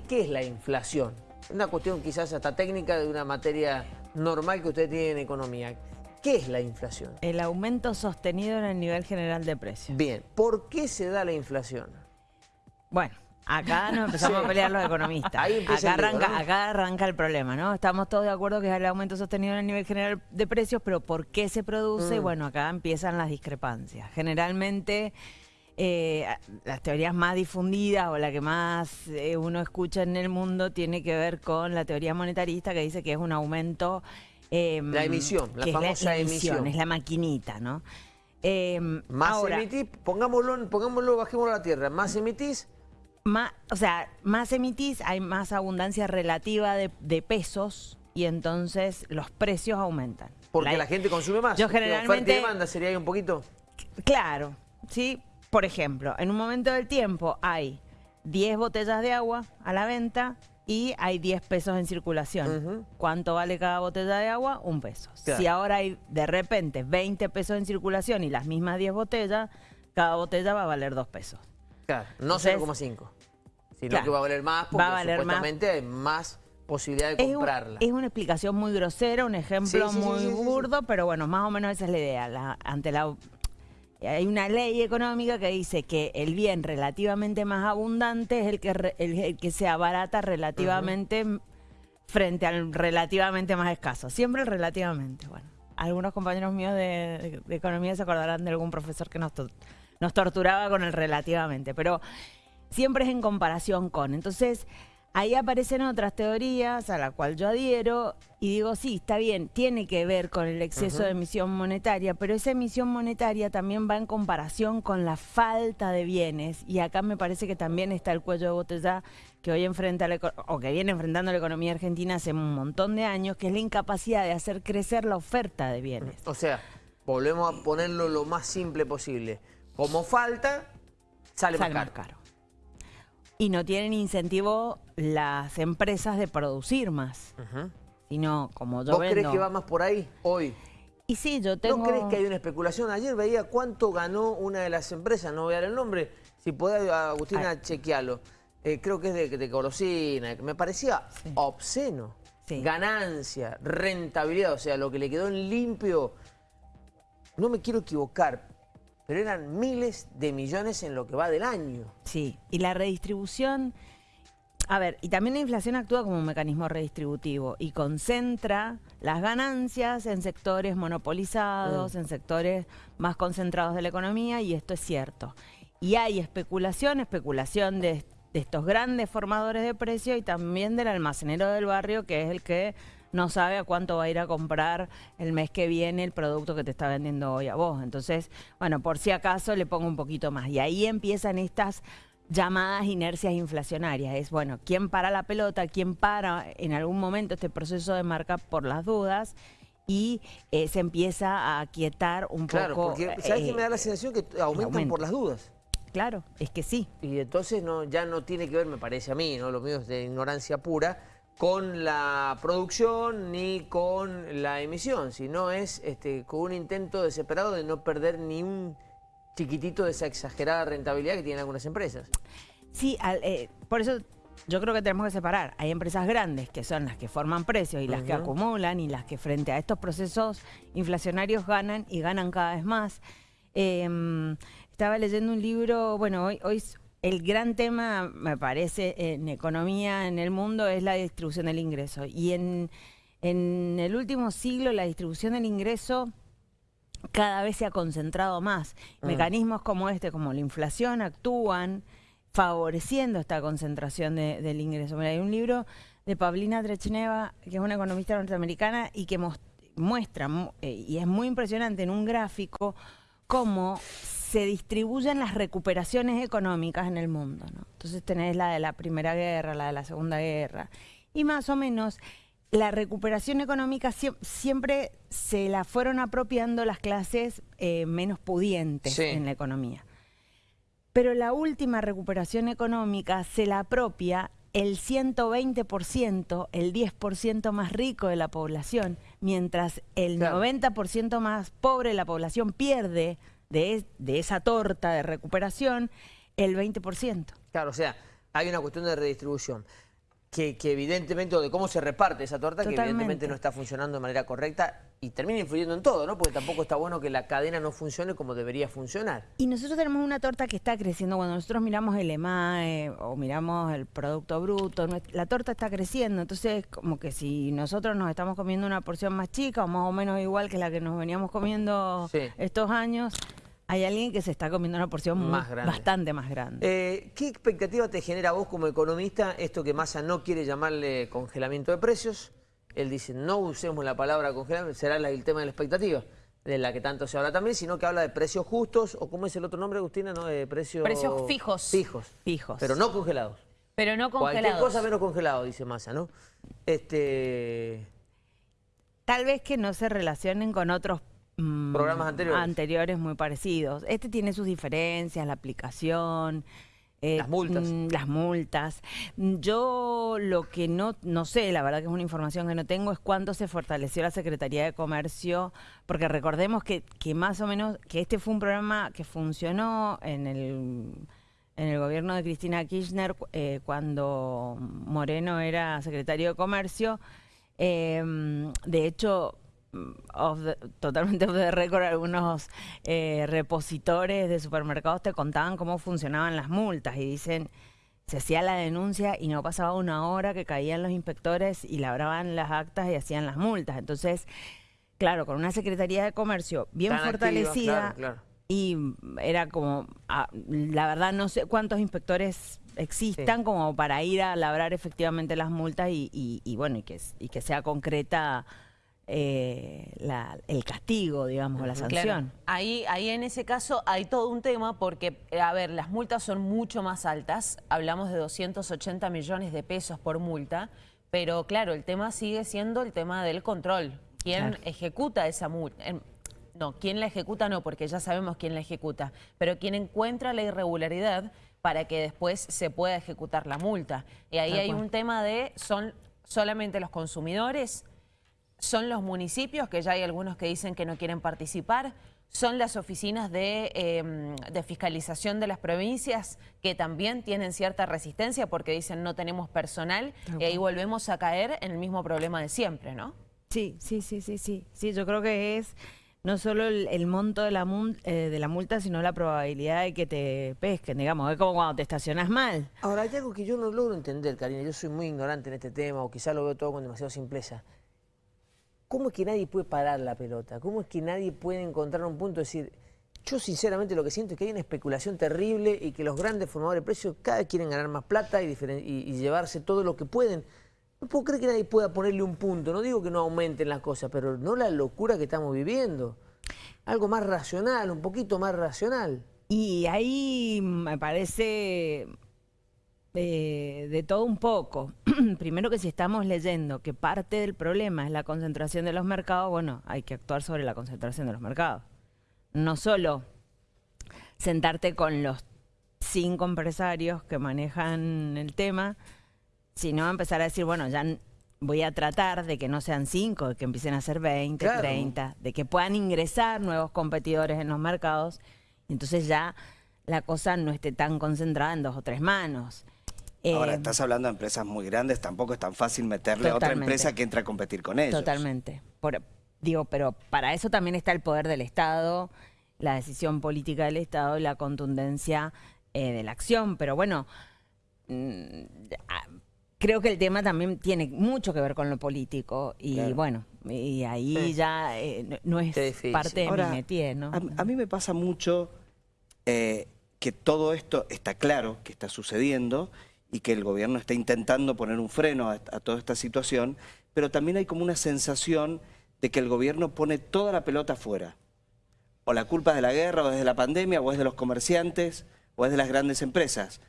¿Qué es la inflación? Una cuestión quizás hasta técnica de una materia normal que usted tiene en economía. ¿Qué es la inflación? El aumento sostenido en el nivel general de precios. Bien, ¿por qué se da la inflación? Bueno, acá nos empezamos a pelear los economistas. acá, arranca, acá arranca el problema, ¿no? Estamos todos de acuerdo que es el aumento sostenido en el nivel general de precios, pero ¿por qué se produce? Mm. Bueno, acá empiezan las discrepancias. Generalmente eh, las teorías más difundidas o la que más eh, uno escucha en el mundo tiene que ver con la teoría monetarista que dice que es un aumento... Em, la emisión, la famosa emisión, Es la maquinita, ¿no? Em, más emitís, pongámoslo, pongámoslo, bajémoslo a la tierra, más emitís... Más, o sea, más emitís, hay más abundancia relativa de, pesos y entonces los precios aumentan. Porque la, gente consume más. Yo generalmente... demanda sería ahí un poquito? Claro, sí, por ejemplo, en un momento del tiempo hay 10 botellas de agua a la venta y hay 10 pesos en circulación. ¿Cuánto vale cada botella de agua? Un peso. Si ahora hay de repente 20 pesos en circulación y las mismas 10 botellas, cada botella va a valer 2 pesos. Claro, no 0,5. Sino que va a valer más porque va a valer supuestamente hay más posibilidad de comprarla. Es, una explicación muy grosera, un ejemplo muy burdo, pero bueno, más o menos esa es la idea. ante la hay una ley económica que dice que el bien relativamente más abundante es el que, el, que se abarata relativamente frente al relativamente más escaso. Siempre relativamente. Bueno, algunos compañeros míos de, economía se acordarán de algún profesor que nos, nos torturaba con el relativamente, pero siempre es en comparación con. Entonces, Ahí aparecen otras teorías a la cual yo adhiero y digo, sí, está bien, tiene que ver con el exceso de emisión monetaria, pero esa emisión monetaria también va en comparación con la falta de bienes y acá me parece que también está el cuello de botella que hoy enfrenta o que viene enfrentando la economía argentina hace un montón de años, que es la incapacidad de hacer crecer la oferta de bienes. O sea, volvemos a ponerlo lo más simple posible. Como falta, sale, Más caro y no tienen incentivo las empresas de producir más. Sino como yo ¿Vos crees que va más por ahí hoy? Y sí, yo tengo... ¿No crees que hay una especulación? Ayer veía cuánto ganó una de las empresas, no voy a dar el nombre, si podés, Agustina, chequealo. Eh, creo que es de, de Colosina, me parecía obsceno. Ganancia, rentabilidad, o sea, lo que le quedó en limpio. No me quiero equivocar, pero eran miles de millones en lo que va del año. Sí, y la redistribución... A ver, y también la inflación actúa como un mecanismo redistributivo y concentra las ganancias en sectores monopolizados, mm. en sectores más concentrados de la economía, y esto es cierto. Y hay especulación, especulación de, de estos grandes formadores de precios y también del almacenero del barrio, que es el que no sabe a cuánto va a ir a comprar el mes que viene el producto que te está vendiendo hoy a vos. Entonces, bueno, por si acaso le pongo un poquito más. Y ahí empiezan estas llamadas inercias inflacionarias. Es, bueno, ¿quién para la pelota? ¿Quién para en algún momento este proceso de marca por las dudas? y eh, se empieza a aquietar un claro, poco. Porque, ¿sabes qué me da la sensación? Que aumentan por las dudas. Claro, es que sí. Y entonces no, ya no tiene que ver, me parece a mí, ¿no? Lo mío es de ignorancia pura, con la producción ni con la emisión, sino es este, con un intento desesperado de no perder ni un chiquitito de esa exagerada rentabilidad que tienen algunas empresas. Sí, eh, por eso yo creo que tenemos que separar. Hay empresas grandes que son las que forman precios y las que acumulan y las que frente a estos procesos inflacionarios ganan y ganan cada vez más. Em, estaba leyendo un libro, bueno, hoy, hoy, el gran tema, me parece, en economía en el mundo es la distribución del ingreso. Y en, el último siglo la distribución del ingreso cada vez se ha concentrado más. Mm. Mecanismos como este, como la inflación, actúan favoreciendo esta concentración del ingreso. Mira, hay un libro de Paulina Trechneva, que es una economista norteamericana, y que muestra, eh, y es muy impresionante en un gráfico, cómo se distribuyen las recuperaciones económicas en el mundo. ¿no? Entonces tenés la de la Primera Guerra, la de la Segunda Guerra, y más o menos la recuperación económica siempre se la fueron apropiando las clases eh, menos pudientes en la economía. Pero la última recuperación económica se la apropia el 120%, el 10% más rico de la población, mientras el 90% más pobre de la población pierde de, esa torta de recuperación el 20%. Claro, o sea, hay una cuestión de redistribución que, evidentemente, o de cómo se reparte esa torta, que evidentemente no está funcionando de manera correcta y termina influyendo en todo, ¿no? Porque tampoco está bueno que la cadena no funcione como debería funcionar. Y nosotros tenemos una torta que está creciendo. Cuando nosotros miramos el EMAE o miramos el Producto Bruto, la torta está creciendo. Entonces, como que si nosotros nos estamos comiendo una porción más chica o más o menos igual que la que nos veníamos comiendo estos años hay alguien que se está comiendo una porción bastante más grande. Eh, ¿Qué expectativa te genera vos como economista esto que Massa no quiere llamarle congelamiento de precios? Él dice, no usemos la palabra congelamiento, será el tema de la expectativa de la que tanto se habla también, sino que habla de precios justos, o ¿cómo es el otro nombre, Agustina? No, de precios... Precios fijos. Fijos. Fijos. Pero no congelados. Pero no congelados. Cualquier cosa menos congelado, dice Massa, ¿no? Este... Tal vez que no se relacionen con otros Mm, programas anteriores. Anteriores muy parecidos. Este tiene sus diferencias, la aplicación. Eh, las multas. Mm, las multas. Yo lo que no, no sé, la verdad que es una información que no tengo, es cuándo se fortaleció la Secretaría de Comercio, porque recordemos que, que más o menos, que este fue un programa que funcionó en el, en el gobierno de Cristina Kirchner eh, cuando Moreno era secretario de Comercio. Eh, de hecho, totalmente de récord, algunos eh, repositores de supermercados te contaban cómo funcionaban las multas y dicen, se hacía la denuncia y no pasaba una hora que caían los inspectores y labraban las actas y hacían las multas. Entonces, claro, con una Secretaría de Comercio bien fortalecida y era como, ah, la verdad no sé cuántos inspectores existan como para ir a labrar efectivamente las multas y, bueno, y que, y que sea concreta eh, el castigo, digamos, la sanción. Ahí, ahí en ese caso hay todo un tema porque, eh, a ver, las multas son mucho más altas, hablamos de 280 millones de pesos por multa, pero claro, el tema sigue siendo el tema del control. ¿Quién ejecuta esa multa? No, quién la ejecuta no, porque ya sabemos quién la ejecuta, pero quién encuentra la irregularidad para que después se pueda ejecutar la multa. Y ahí hay un tema de, son solamente los consumidores son los municipios, que ya hay algunos que dicen que no quieren participar, son las oficinas de, em, fiscalización de las provincias que también tienen cierta resistencia porque dicen no tenemos personal y ahí volvemos a caer en el mismo problema de siempre, ¿no? Sí, sí, sí, sí, sí. Sí, yo creo que es no solo el, monto de la, eh, de la multa, sino la probabilidad de que te pesquen, digamos. Es como cuando te estacionas mal. Ahora, hay algo que yo no logro entender, Karina. Yo soy muy ignorante en este tema o quizá lo veo todo con demasiada simpleza. ¿Cómo es que nadie puede parar la pelota? ¿Cómo es que nadie puede encontrar un punto de decir, yo sinceramente lo que siento es que hay una especulación terrible y que los grandes formadores de precios cada vez quieren ganar más plata y, llevarse todo lo que pueden. No puedo creer que nadie pueda ponerle un punto. No digo que no aumenten las cosas, pero no la locura que estamos viviendo. Algo más racional, un poquito más racional. Y ahí me parece de todo un poco. Primero que si estamos leyendo que parte del problema es la concentración de los mercados, bueno, hay que actuar sobre la concentración de los mercados. No solo sentarte con los cinco empresarios que manejan el tema, sino empezar a decir, bueno, ya voy a tratar de que no sean cinco, de que empiecen a ser 20, 30, de que puedan ingresar nuevos competidores en los mercados, entonces ya la cosa no esté tan concentrada en dos o tres manos. Ahora, eh, estás hablando de empresas muy grandes, tampoco es tan fácil meterle a otra empresa que entre a competir con ellos. Totalmente. digo, pero para eso también está el poder del Estado, la decisión política del Estado y la contundencia eh, de la acción. Pero bueno, mm, creo que el tema también tiene mucho que ver con lo político. Y bueno, y ahí ya eh, no es parte de mi métier, ¿no? A, mí me pasa mucho que todo esto está claro que está sucediendo y que el gobierno está intentando poner un freno a, toda esta situación, pero también hay como una sensación de que el gobierno pone toda la pelota afuera. O la culpa es de la guerra, o es de la pandemia, o es de los comerciantes, o es de las grandes empresas.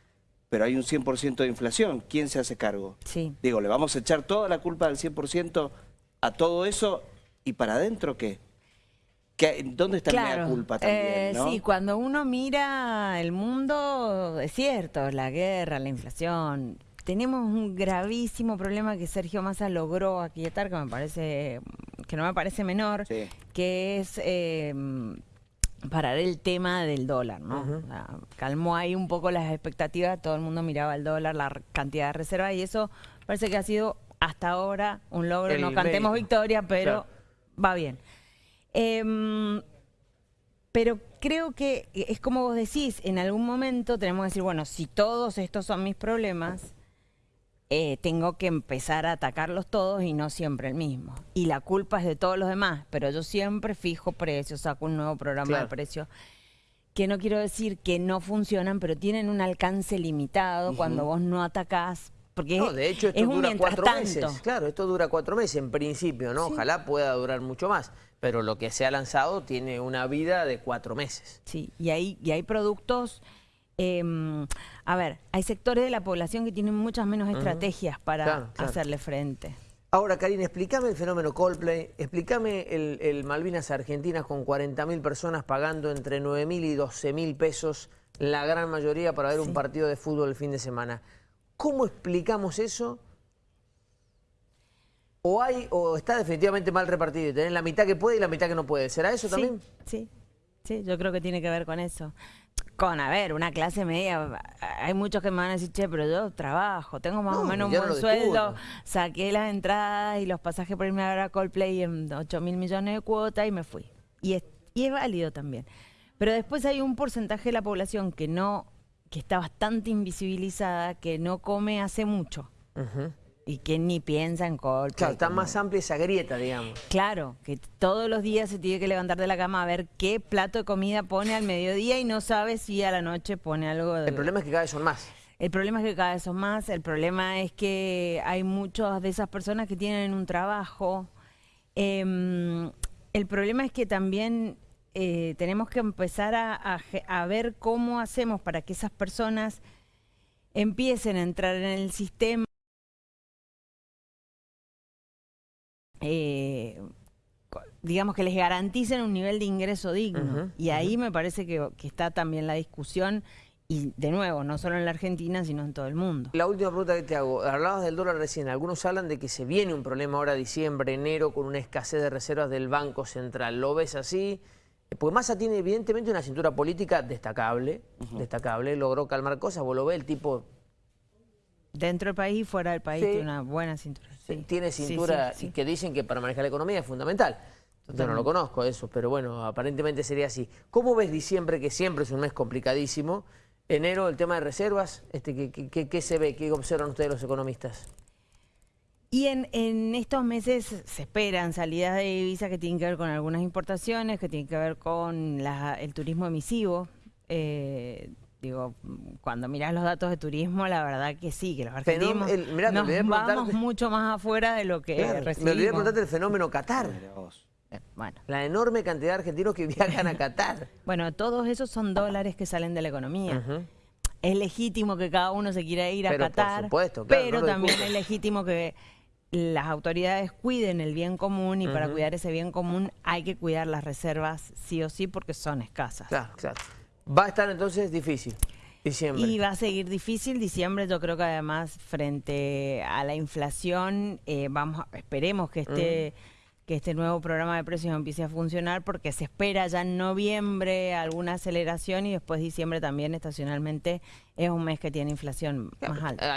Pero hay un 100% de inflación. ¿Quién se hace cargo? Sí. Digo, ¿le vamos a echar toda la culpa del 100% a todo eso? ¿Y para adentro qué? ¿Dónde está la culpa también? Eh, sí, cuando uno mira el mundo, es cierto, la guerra, la inflación. Tenemos un gravísimo problema que Sergio Massa logró aquietar, que me parece, que no me parece menor, que es eh, parar el tema del dólar, ¿no? calmó ahí un poco las expectativas, todo el mundo miraba el dólar, la cantidad de reservas y eso parece que ha sido hasta ahora un logro. no cantemos victoria, pero va bien. Em, pero creo que es como vos decís, en algún momento tenemos que decir, bueno, si todos estos son mis problemas, eh, tengo que empezar a atacarlos todos y no siempre el mismo. Y la culpa es de todos los demás, pero yo siempre fijo precios, saco un nuevo programa de precios que no quiero decir que no funcionan, pero tienen un alcance limitado cuando vos no atacás. Porque no, de hecho esto dura cuatro meses. Claro, esto dura cuatro meses en principio, ¿no? Ojalá pueda durar mucho más pero lo que se ha lanzado tiene una vida de cuatro meses. Sí, y hay, y hay productos... Em, a ver, hay sectores de la población que tienen muchas menos estrategias para hacerle frente. Ahora, Karina, explícame el fenómeno Coldplay, explícame el, Malvinas Argentinas con 40.000 personas pagando entre 9.000 y 12.000 pesos, la gran mayoría para ver un partido de fútbol el fin de semana. ¿Cómo explicamos eso o hay o está definitivamente mal repartido y tenés la mitad que puede y la mitad que no puede. ¿Será eso también? Sí, sí, yo creo que tiene que ver con eso. Con, a ver, una clase media, hay muchos que me van a decir, che, pero yo trabajo, tengo más o menos un buen sueldo, saqué las entradas y los pasajes por irme a ver a Coldplay en 8 mil millones de cuotas y me fui. Y es, y es válido también. Pero después hay un porcentaje de la población que no, que está bastante invisibilizada, que no come hace mucho. Y que ni piensa en Coldplay. Claro, está más amplia esa grieta, digamos. Claro, que todos los días se tiene que levantar de la cama a ver qué plato de comida pone al mediodía y no sabe si a la noche pone algo de... El problema es que cada vez son más. El problema es que cada vez son más, el problema es que hay muchas de esas personas que tienen un trabajo. Em, el problema es que también eh, tenemos que empezar a ver cómo hacemos para que esas personas empiecen a entrar en el sistema eh, digamos que les garanticen un nivel de ingreso digno. y ahí me parece que, está también la discusión, y de nuevo, no solo en la Argentina, sino en todo el mundo. La última pregunta que te hago, hablabas del dólar recién, algunos hablan de que se viene un problema ahora diciembre, enero, con una escasez de reservas del Banco Central. ¿Lo ves así? Porque Massa tiene evidentemente una cintura política destacable, destacable, logró calmar cosas, vos lo ves, el tipo Dentro del país y fuera del país tiene una buena cintura. Tiene cintura y que dicen que para manejar la economía es fundamental. Yo no lo conozco eso, pero bueno, aparentemente sería así. ¿Cómo ves diciembre, que siempre es un mes complicadísimo? Enero, el tema de reservas, este, ¿qué, se ve? ¿Qué observan ustedes los economistas? Y en, en, estos meses se esperan salidas de divisas que tienen que ver con algunas importaciones, que tienen que ver con el turismo emisivo. Eh, Digo, cuando miras los datos de turismo, la verdad que sí, que los argentinos nos vamos mucho más afuera de lo que recibimos. Me olvidé preguntarte el fenómeno Qatar. Eh, bueno. La enorme cantidad de argentinos que viajan a Qatar. bueno, todos esos son dólares que salen de la economía. Es legítimo que cada uno se quiera ir a Qatar, pero también es legítimo que las autoridades cuiden el bien común y para cuidar ese bien común hay que cuidar las reservas sí o sí porque son escasas. Claro, claro. Va a estar entonces difícil. Diciembre. Y va a seguir difícil. Diciembre yo creo que además frente a la inflación, eh, vamos esperemos que este, que este nuevo programa de precios empiece a funcionar porque se espera ya en noviembre alguna aceleración y después diciembre también estacionalmente es un mes que tiene inflación más alta.